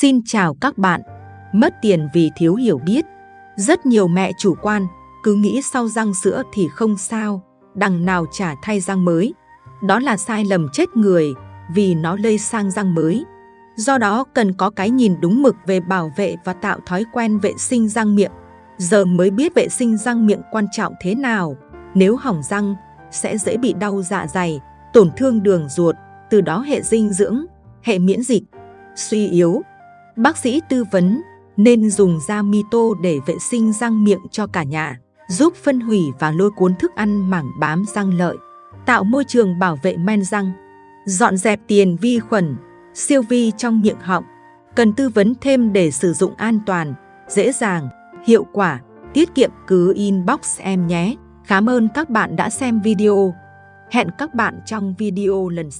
Xin chào các bạn. Mất tiền vì thiếu hiểu biết. Rất nhiều mẹ chủ quan, cứ nghĩ sau răng sữa thì không sao, đằng nào trả thay răng mới. Đó là sai lầm chết người vì nó lây sang răng mới. Do đó cần có cái nhìn đúng mực về bảo vệ và tạo thói quen vệ sinh răng miệng. Giờ mới biết vệ sinh răng miệng quan trọng thế nào. Nếu hỏng răng, sẽ dễ bị đau dạ dày, tổn thương đường ruột, từ đó hệ dinh dưỡng, hệ miễn dịch, suy yếu. Bác sĩ tư vấn nên dùng da mito để vệ sinh răng miệng cho cả nhà, giúp phân hủy và lôi cuốn thức ăn mảng bám răng lợi, tạo môi trường bảo vệ men răng, dọn dẹp tiền vi khuẩn, siêu vi trong miệng họng. Cần tư vấn thêm để sử dụng an toàn, dễ dàng, hiệu quả, tiết kiệm cứ inbox em nhé. Cảm ơn các bạn đã xem video. Hẹn các bạn trong video lần sau.